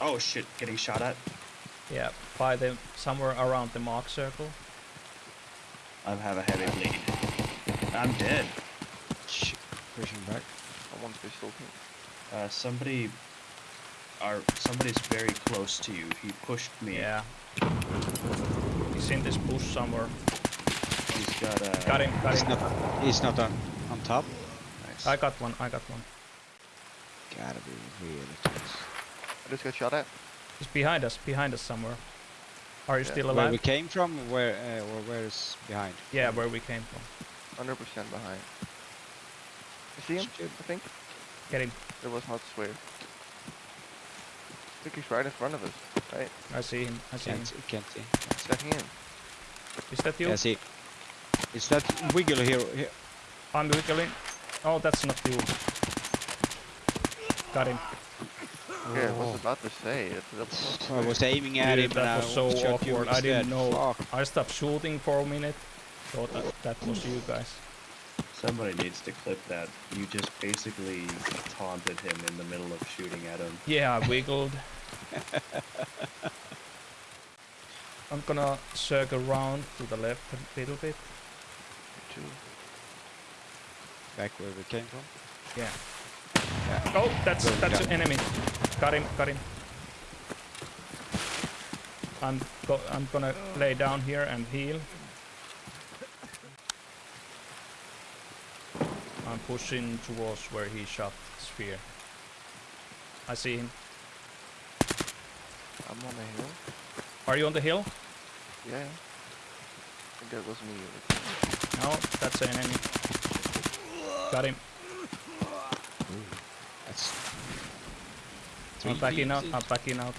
Oh shit, getting shot at. Yeah, by the somewhere around the mark circle. I have a heavy bleed. I'm dead. Shit. Pushing back. I want pistol too. Uh, somebody, are somebody's very close to you. He pushed me. Yeah. He's in this bush somewhere. He's got a. Got him, got He's him. not. He's not on on top. Nice. I got one, I got one. Gotta be really close. I just got shot at. He's behind us, behind us somewhere. Are you Yeah. still alive? Where we came from, where uh, or where is behind? Yeah, where we came from. 100% behind. You see him? Shit. I think. Get him. It was not swear. I think he's right in front of us, right? I see him. I see him. Can't see. Can't see. Is that him? Is that you? Yeah, see. Is that wiggle here? here? I'm wiggling. Oh, that's not you. Got him. Yeah, I Oh. was about to say it. That was not I was aiming at Dude, him, that and was I so awkward. I didn't know. Fuck. I stopped shooting for a minute. Thought that, that was you guys. Somebody needs to clip that. You just basically taunted him in the middle of shooting at him. Yeah, I wiggled. I'm gonna circle around to the left a little bit. Two. Back where we came from. Yeah. Yeah. Oh, that's Good that's job. an enemy. Got him, got him. I'm go I'm gonna lay down here and heal. I'm pushing towards where he shot sphere. I see him. I'm on the hill. Are you on the hill? Yeah. I think that was me. No, that's an enemy. Got him. That's. I'm three backing out. teams I'm backing out.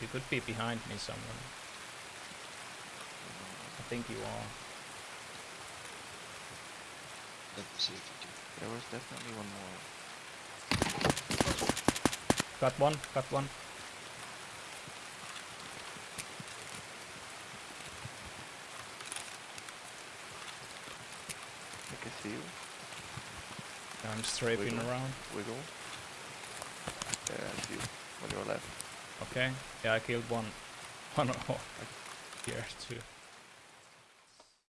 You could be behind me somewhere. I think you are. Let's see if we can- There was definitely one more. Got one. Got one. I can see you. I'm strafing Wiggle. around. Wiggle. Yeah, I see you. On your left. Okay. Yeah, I killed one. One here too.